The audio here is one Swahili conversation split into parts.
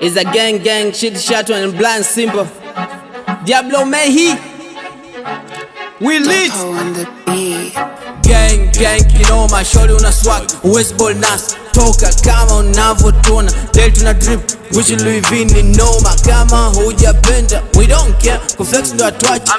It's a gang gang shit shot and blind simple. Diablo Mehi. We lit. Gang. Gang kinoma, shori una swag, West ball nas. Toka kama unavyotuona, del tuna drip. Gucci Louis V ni noma, kama hujapenda we don't care, kuflex ndo atwachi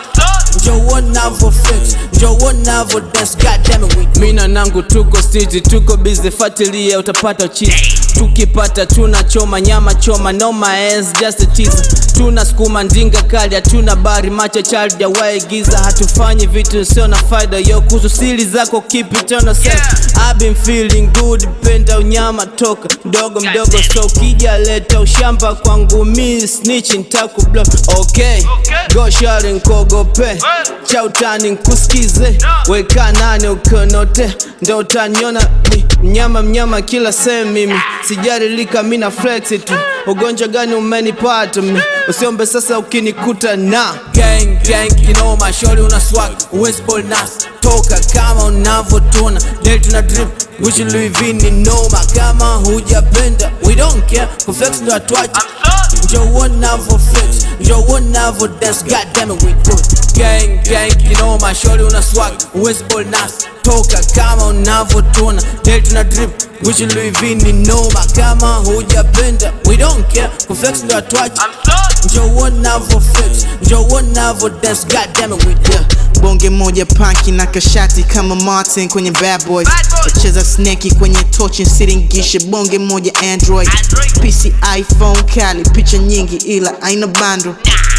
Njoo unavyo flex, njoo wanavo dance, god damn it we Mina nangu tuko city, tuko busy, fatilia utapata cheese Tukipata tuna choma nyama choma, no my ass just a tease Tuna skuma ndinga kali, hatuna bari macha child ya waigiza Hatufanyi vitu sio na faida, yo kuhusu siri zako keep it on yourself. I've been feeling good, penda unyama toka. Mdogo mdogo, so kija leta ushamba kwangu mi snitch nitakublock okay. Go shari nkogope cha utani nkusikize. Weka nane ukonote ndo utaniona. Mnyama mnyama kila sehemu mimi. Sijarilika mi na flex tu. Ugonjwa gani umenipata mi usiombe sasa ukinikuta na. Gang gang kinoma shori una swag. West ball nas toka kama unavotona del tuna drip Gucci Louis V ni noma kama hujapenda. We don't care kuflex ndo atwachi njo uonavo flex, njoo unavyo dance, god damn it we good Gang gang kinoma, shorty una swag, ball nas Toka kama unavotuna del tuna drip. Gucci Louis V ni noma kama hujapenda we don't care, kuflex ndo atwachi Njoo unavyo flex, njoo unavyo dance, god damn it we good bonge moja panki na kashati kama Martin kwenye Bad Boys wacheza sneki kwenye tochi siringishe bonge moja Android. PC iPhone kali picha nyingi ila aina bando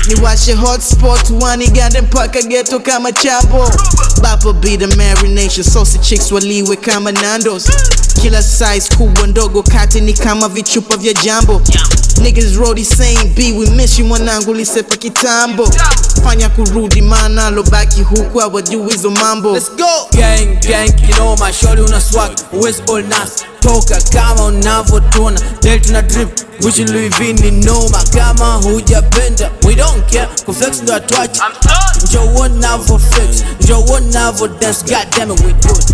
niwashe hotspot wanigande mpaka geto kama chapo. Bapo be the marination. Saucy chicks waliwe kama Nandos. Kila size kubwa ndogo kati ni kama vichupa vya jambo. Niggas rodi saying B we miss you mwanangu lisepa kitambo. Fanya kurudi maana lobaki huku hawajui hizo mambo. Let's go. Gang gang kinoma shori una swag. All nice. Toka kama unavyotuna Del tuna drip Gucci Louis V ni noma kama hujapenda We don't care. Kuflex ndo atwachi Njoo unavyo flex Njoo unavyo dance. God damn it we good